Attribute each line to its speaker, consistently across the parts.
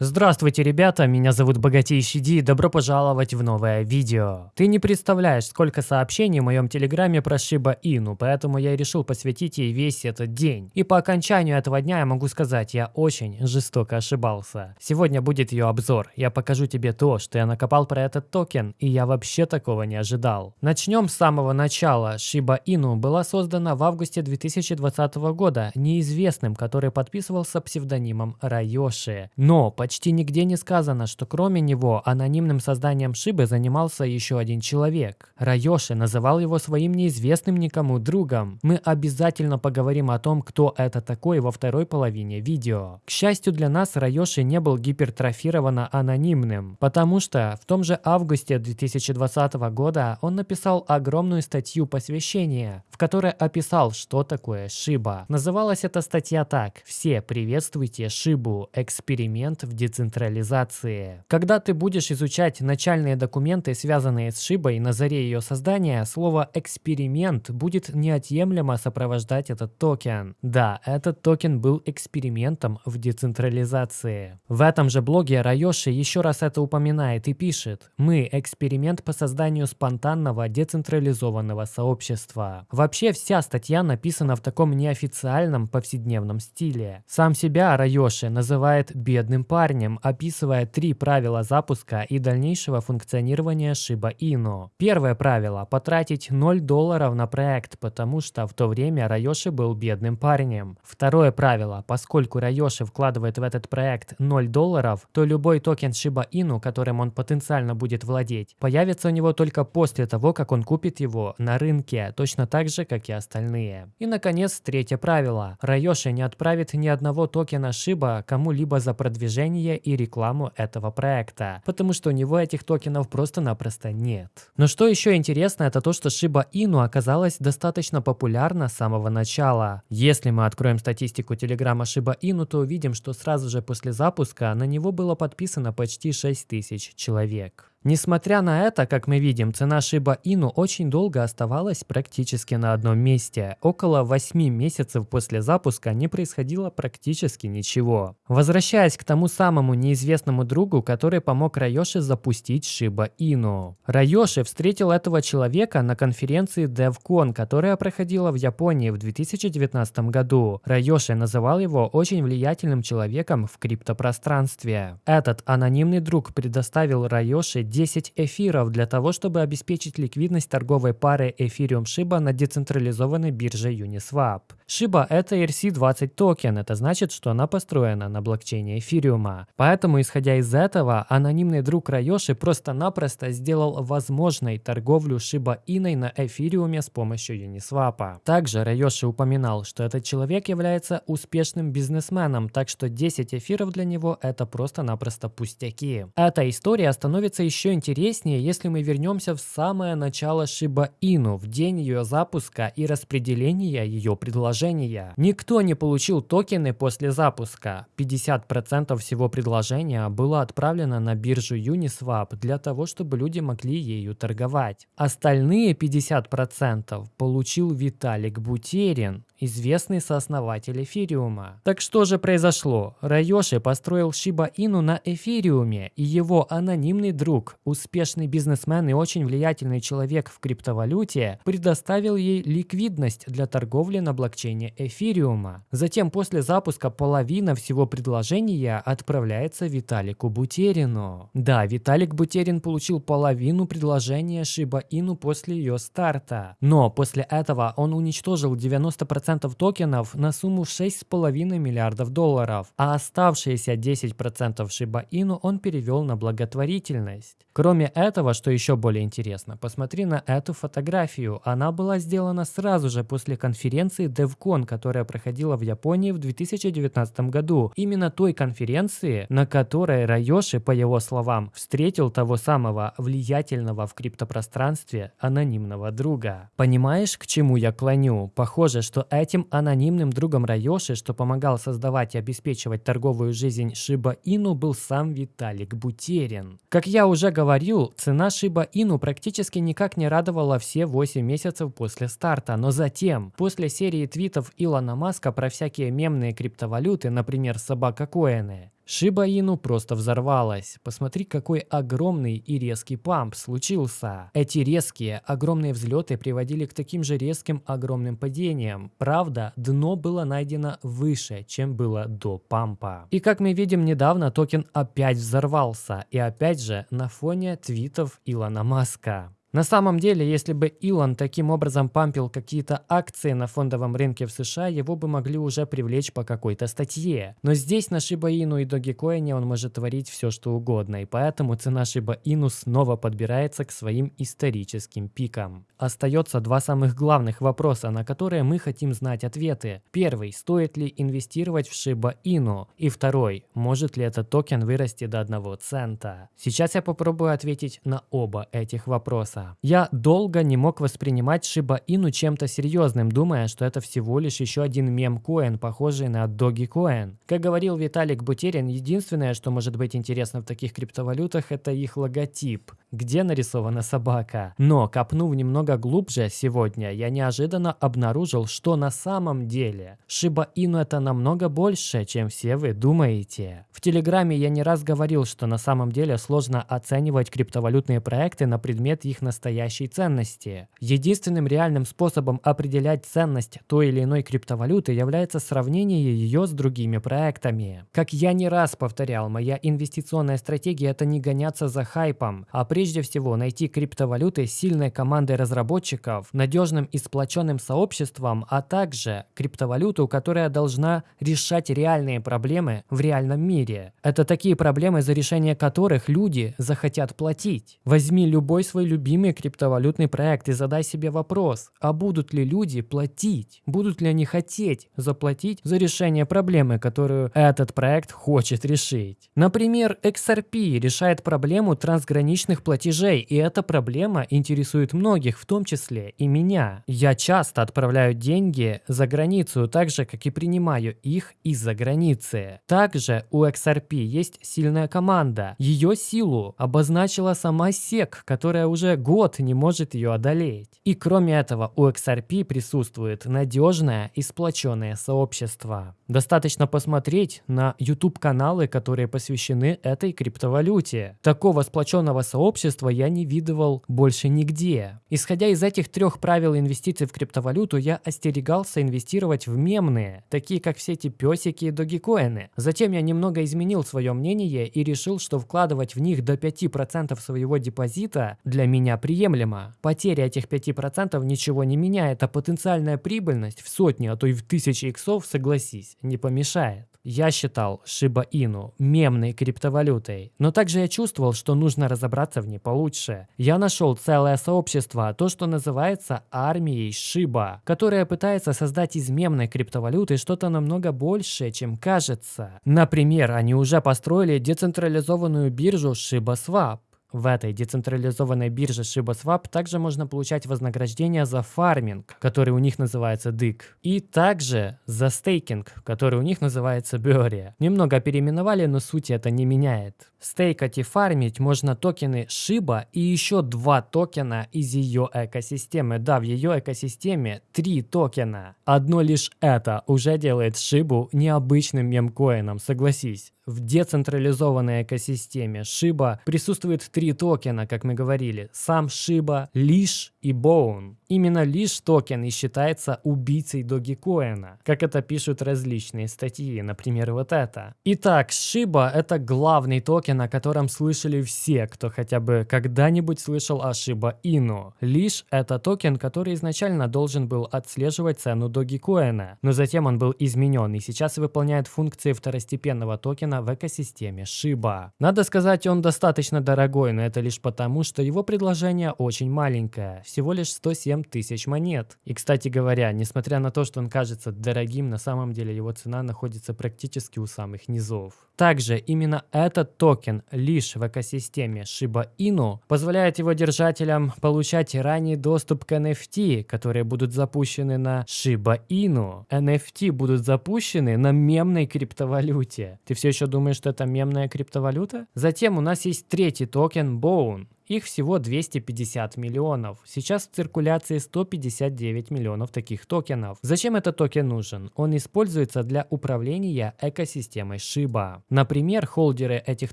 Speaker 1: Здравствуйте, ребята, меня зовут Богатейший Ди, добро пожаловать в новое видео. Ты не представляешь, сколько сообщений в моем телеграме про Шиба Ину, поэтому я решил посвятить ей весь этот день. И по окончанию этого дня я могу сказать, я очень жестоко ошибался. Сегодня будет ее обзор, я покажу тебе то, что я накопал про этот токен, и я вообще такого не ожидал. Начнем с самого начала. Шиба Ину была создана в августе 2020 года неизвестным, который подписывался псевдонимом Райоши. Но Почти нигде не сказано, что кроме него анонимным созданием Шибы занимался еще один человек. Райоши называл его своим неизвестным никому другом. Мы обязательно поговорим о том, кто это такой во второй половине видео. К счастью для нас, Райоши не был гипертрофированно анонимным, потому что в том же августе 2020 года он написал огромную статью посвящения, в которой описал, что такое Шиба. Называлась эта статья так «Все приветствуйте Шибу. Эксперимент в децентрализации. Когда ты будешь изучать начальные документы, связанные с Шибой на заре ее создания, слово «эксперимент» будет неотъемлемо сопровождать этот токен. Да, этот токен был экспериментом в децентрализации. В этом же блоге Райоши еще раз это упоминает и пишет «Мы – эксперимент по созданию спонтанного децентрализованного сообщества». Вообще вся статья написана в таком неофициальном повседневном стиле. Сам себя Райоши называет «бедным парнем», парнем, описывая три правила запуска и дальнейшего функционирования Shiba Inu. Первое правило – потратить 0 долларов на проект, потому что в то время Райоши был бедным парнем. Второе правило – поскольку Райоши вкладывает в этот проект 0 долларов, то любой токен Shiba Inu, которым он потенциально будет владеть, появится у него только после того, как он купит его на рынке, точно так же, как и остальные. И, наконец, третье правило. Райоши не отправит ни одного токена Shiba кому-либо за продвижение продвижение и рекламу этого проекта, потому что у него этих токенов просто-напросто нет. Но что еще интересно, это то, что Shiba Inu оказалась достаточно популярна с самого начала. Если мы откроем статистику телеграмма Shiba Inu, то увидим, что сразу же после запуска на него было подписано почти 6000 человек. Несмотря на это, как мы видим, цена Shiba Inu очень долго оставалась практически на одном месте. Около 8 месяцев после запуска не происходило практически ничего. Возвращаясь к тому самому неизвестному другу, который помог Райоши запустить Shiba Inu. Райоши встретил этого человека на конференции DevCon, которая проходила в Японии в 2019 году. Райоши называл его очень влиятельным человеком в криптопространстве. Этот анонимный друг предоставил Райоши 10 эфиров для того, чтобы обеспечить ликвидность торговой пары Ethereum Shiba на децентрализованной бирже Uniswap. Shiba – это ERC-20 токен, это значит, что она построена на блокчейне эфириума. Поэтому, исходя из этого, анонимный друг Райоши просто-напросто сделал возможной торговлю Shiba Иной на эфириуме с помощью Uniswap. Также Райоши упоминал, что этот человек является успешным бизнесменом, так что 10 эфиров для него – это просто-напросто пустяки. Эта история становится еще еще интереснее, если мы вернемся в самое начало Shiba Inu, в день ее запуска и распределения ее предложения. Никто не получил токены после запуска. 50% всего предложения было отправлено на биржу Uniswap для того, чтобы люди могли ею торговать. Остальные 50% получил Виталик Бутерин, известный сооснователь эфириума. Так что же произошло? Райоши построил Shiba Inu на эфириуме, и его анонимный друг, успешный бизнесмен и очень влиятельный человек в криптовалюте, предоставил ей ликвидность для торговли на блокчейне эфириума. Затем после запуска половина всего предложения отправляется Виталику Бутерину. Да, Виталик Бутерин получил половину предложения Shiba Inu после ее старта. Но после этого он уничтожил 90% 10% токенов на сумму 6,5 миллиардов долларов, а оставшиеся 10% Shiba Inu он перевел на благотворительность. Кроме этого, что еще более интересно, посмотри на эту фотографию. Она была сделана сразу же после конференции DevCon, которая проходила в Японии в 2019 году. Именно той конференции, на которой Райоши, по его словам, встретил того самого влиятельного в криптопространстве анонимного друга. Понимаешь, к чему я клоню? Похоже, что Этим анонимным другом Райоши, что помогал создавать и обеспечивать торговую жизнь Shiba Inu, был сам Виталик Бутерин. Как я уже говорил, цена Shiba Inu практически никак не радовала все 8 месяцев после старта, но затем, после серии твитов Илона Маска про всякие мемные криптовалюты, например, собака коины, Inu просто взорвалась. Посмотри, какой огромный и резкий памп случился. Эти резкие, огромные взлеты приводили к таким же резким, огромным падениям. Правда, дно было найдено выше, чем было до пампа. И как мы видим, недавно токен опять взорвался. И опять же на фоне твитов Илона Маска. На самом деле, если бы Илон таким образом пампил какие-то акции на фондовом рынке в США, его бы могли уже привлечь по какой-то статье. Но здесь на Shiba Inu и Dogecoin он может творить все, что угодно, и поэтому цена Shiba Inu снова подбирается к своим историческим пикам. Остается два самых главных вопроса, на которые мы хотим знать ответы. Первый, стоит ли инвестировать в Shiba Inu? И второй, может ли этот токен вырасти до 1 цента? Сейчас я попробую ответить на оба этих вопроса. Я долго не мог воспринимать Shiba Inu чем-то серьезным, думая, что это всего лишь еще один мем-коин, похожий на Dogecoin. Как говорил Виталик Бутерин, единственное, что может быть интересно в таких криптовалютах, это их логотип, где нарисована собака. Но, копнув немного глубже сегодня, я неожиданно обнаружил, что на самом деле Shiba Inu это намного больше, чем все вы думаете. В Телеграме я не раз говорил, что на самом деле сложно оценивать криптовалютные проекты на предмет их настоящей ценности. Единственным реальным способом определять ценность той или иной криптовалюты является сравнение ее с другими проектами. Как я не раз повторял, моя инвестиционная стратегия это не гоняться за хайпом, а прежде всего найти криптовалюты с сильной командой разработчиков, надежным и сплоченным сообществом, а также криптовалюту, которая должна решать реальные проблемы в реальном мире. Это такие проблемы, за решение которых люди захотят платить. Возьми любой свой любимый криптовалютный проект и задай себе вопрос, а будут ли люди платить? Будут ли они хотеть заплатить за решение проблемы, которую этот проект хочет решить? Например, XRP решает проблему трансграничных платежей, и эта проблема интересует многих, в том числе и меня. Я часто отправляю деньги за границу, так же, как и принимаю их из-за границы. Также у XRP есть сильная команда. Ее силу обозначила сама SEC, которая уже год не может ее одолеть. И кроме этого у XRP присутствует надежное и сплоченное сообщество. Достаточно посмотреть на YouTube-каналы, которые посвящены этой криптовалюте. Такого сплоченного сообщества я не видывал больше нигде. Исходя из этих трех правил инвестиций в криптовалюту, я остерегался инвестировать в мемные, такие как все эти песики и догикоины. Затем я немного изменил свое мнение и решил, что вкладывать в них до 5% своего депозита для меня приемлемо. Потеря этих 5% ничего не меняет, а потенциальная прибыльность в сотни, а то и в тысячи иксов, согласись, не помешает. Я считал Shiba Inu мемной криптовалютой, но также я чувствовал, что нужно разобраться в ней получше. Я нашел целое сообщество, то, что называется армией Shiba, которое пытается создать из мемной криптовалюты что-то намного большее, чем кажется. Например, они уже построили децентрализованную биржу Shiba Swap, в этой децентрализованной бирже ShibaSwap также можно получать вознаграждение за фарминг, который у них называется DIG, и также за стейкинг, который у них называется Bury. Немного переименовали, но суть это не меняет. Стейкать и фармить можно токены Shiba и еще два токена из ее экосистемы. Да, в ее экосистеме три токена. Одно лишь это уже делает Шибу необычным мемкоином, согласись. В децентрализованной экосистеме Shiba присутствует три токена, как мы говорили. Сам Shiba, Leash и Bone. Именно Leash токен и считается убийцей Dogecoin, как это пишут различные статьи, например, вот это. Итак, Shiba это главный токен, о котором слышали все, кто хотя бы когда-нибудь слышал о Shiba Inu. Leash это токен, который изначально должен был отслеживать цену Dogecoin, но затем он был изменен и сейчас выполняет функции второстепенного токена в экосистеме Shiba. Надо сказать, он достаточно дорогой, но это лишь потому, что его предложение очень маленькое, всего лишь 107 тысяч монет. И, кстати говоря, несмотря на то, что он кажется дорогим, на самом деле его цена находится практически у самых низов. Также именно этот токен Leash в экосистеме Shiba Inu позволяет его держателям получать ранний доступ к NFT, которые будут запущены на Shiba Inu. NFT будут запущены на мемной криптовалюте. Ты все еще думаешь, что это мемная криптовалюта? Затем у нас есть третий токен Bone Их всего 250 миллионов. Сейчас в циркуляции 159 миллионов таких токенов. Зачем этот токен нужен? Он используется для управления экосистемой Shiba. Например, холдеры этих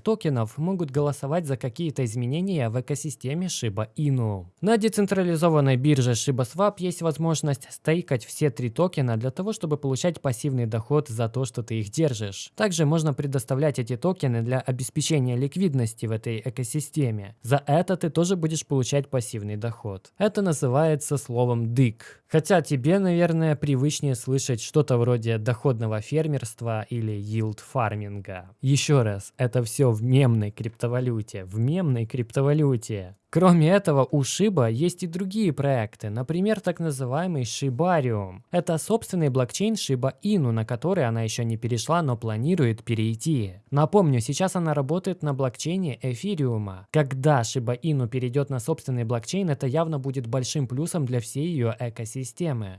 Speaker 1: токенов могут голосовать за какие-то изменения в экосистеме Shiba Inu. На децентрализованной бирже ShibaSwap есть возможность стейкать все три токена для того, чтобы получать пассивный доход за то, что ты их держишь. Также можно предоставлять эти токены для обеспечения ликвидности в этой экосистеме. За это ты тоже будешь получать пассивный доход. Это называется словом дык. Хотя тебе, наверное, привычнее слышать что-то вроде доходного фермерства или yield фарминга. Еще раз, это все в мемной криптовалюте. В мемной криптовалюте. Кроме этого, у Shiba есть и другие проекты, например, так называемый Shibarium. Это собственный блокчейн Shiba Inu, на который она еще не перешла, но планирует перейти. Напомню, сейчас она работает на блокчейне Эфириума. Когда Shiba Inu перейдет на собственный блокчейн, это явно будет большим плюсом для всей ее экосистемы.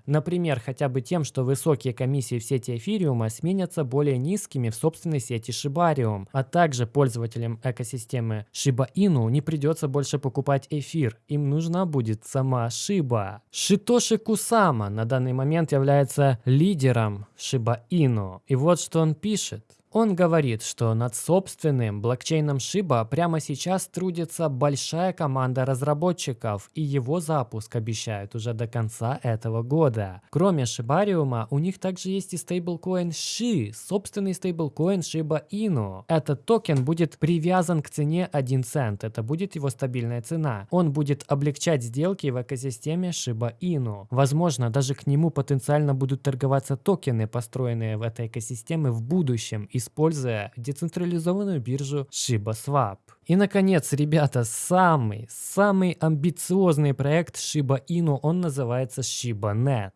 Speaker 1: Например, хотя бы тем, что высокие комиссии в сети Эфириума сменятся более низкими в собственной сети Shibarium, а также пользователям экосистемы Shiba Inu не придется больше покупать эфир, им нужна будет сама Шиба. Шитоши Кусама на данный момент является лидером Шиба Ину. И вот что он пишет. Он говорит, что над собственным блокчейном Shiba прямо сейчас трудится большая команда разработчиков, и его запуск обещают уже до конца этого года. Кроме Шибариума, у них также есть и стейблкоин SHI, собственный стейблкоин Shiba Inu. Этот токен будет привязан к цене 1 цент, это будет его стабильная цена. Он будет облегчать сделки в экосистеме Shiba Inu. Возможно, даже к нему потенциально будут торговаться токены, построенные в этой экосистеме в будущем, и используя децентрализованную биржу ShibaSwap. И, наконец, ребята, самый, самый амбициозный проект Shiba Inu, он называется ShibaNet.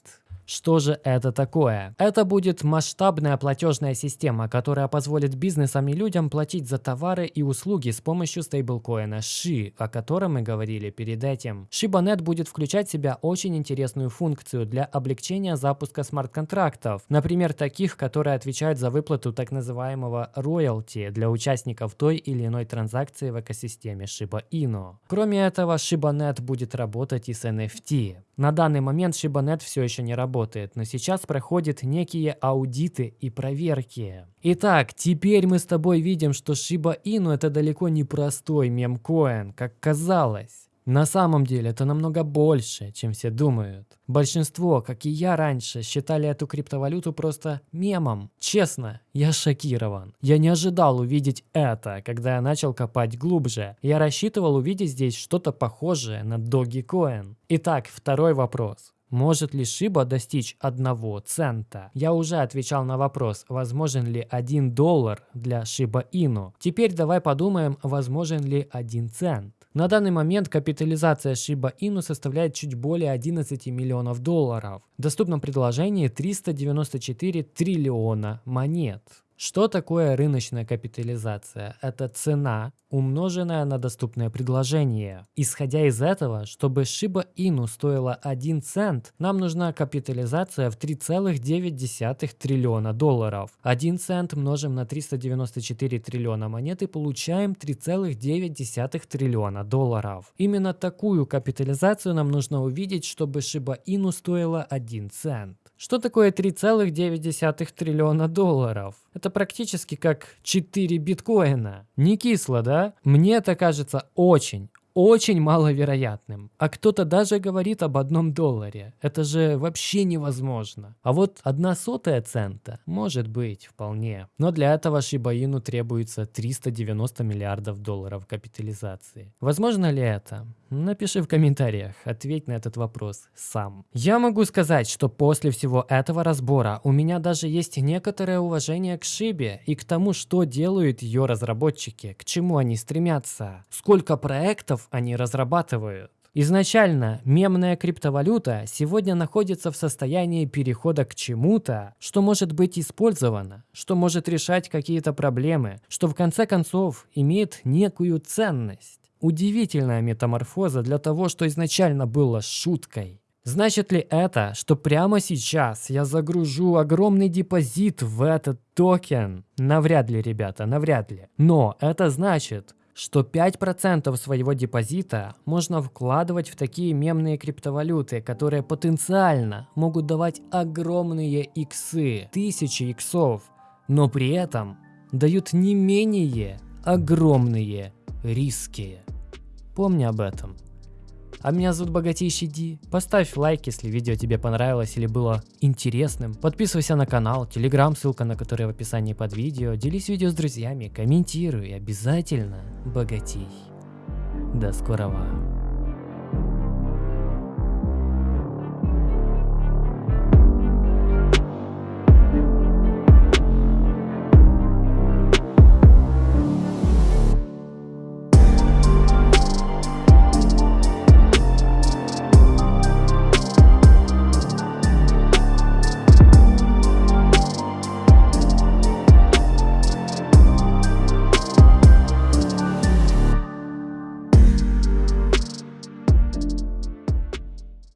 Speaker 1: Что же это такое? Это будет масштабная платежная система, которая позволит бизнесам и людям платить за товары и услуги с помощью стейблкоина SHI, о котором мы говорили перед этим. ShibaNet будет включать в себя очень интересную функцию для облегчения запуска смарт-контрактов, например, таких, которые отвечают за выплату так называемого роялти для участников той или иной транзакции в экосистеме Shiba Inu. Кроме этого, ShibaNet будет работать и с NFT. На данный момент ShibaNet все еще не работает, но сейчас проходят некие аудиты и проверки. Итак, теперь мы с тобой видим, что Shiba Inu это далеко не простой мемкоин, как казалось. На самом деле это намного больше, чем все думают. Большинство, как и я раньше, считали эту криптовалюту просто мемом. Честно, я шокирован. Я не ожидал увидеть это, когда я начал копать глубже. Я рассчитывал увидеть здесь что-то похожее на Dogecoin. Итак, второй вопрос. Может ли Шиба достичь одного цента? Я уже отвечал на вопрос, возможен ли один доллар для Шиба Ину. Теперь давай подумаем, возможен ли один цент. На данный момент капитализация Shiba Inu составляет чуть более 11 миллионов долларов. В доступном предложении 394 триллиона монет. Что такое рыночная капитализация? Это цена, умноженная на доступное предложение. Исходя из этого, чтобы Shiba Inu стоила 1 цент, нам нужна капитализация в 3,9 триллиона долларов. 1 цент множим на 394 триллиона монет и получаем 3,9 триллиона долларов. Именно такую капитализацию нам нужно увидеть, чтобы Shiba Inu стоила 1 цент. Что такое 3,9 триллиона долларов? Это практически как 4 биткоина. Не кисло, да? Мне это кажется очень, очень маловероятным. А кто-то даже говорит об одном долларе. Это же вообще невозможно. А вот одна сотая цента может быть вполне. Но для этого Шибаину требуется 390 миллиардов долларов капитализации. Возможно ли это? Напиши в комментариях, ответь на этот вопрос сам. Я могу сказать, что после всего этого разбора у меня даже есть некоторое уважение к Шибе и к тому, что делают ее разработчики, к чему они стремятся, сколько проектов они разрабатывают. Изначально мемная криптовалюта сегодня находится в состоянии перехода к чему-то, что может быть использовано, что может решать какие-то проблемы, что в конце концов имеет некую ценность. Удивительная метаморфоза для того, что изначально было шуткой. Значит ли это, что прямо сейчас я загружу огромный депозит в этот токен? Навряд ли, ребята, навряд ли. Но это значит, что 5% своего депозита можно вкладывать в такие мемные криптовалюты, которые потенциально могут давать огромные иксы, тысячи иксов, но при этом дают не менее огромные риски. Помни об этом. А меня зовут Богатейший Ди. Поставь лайк, если видео тебе понравилось или было интересным. Подписывайся на канал, телеграм, ссылка на который в описании под видео. Делись видео с друзьями, комментируй обязательно богатей. До скорого.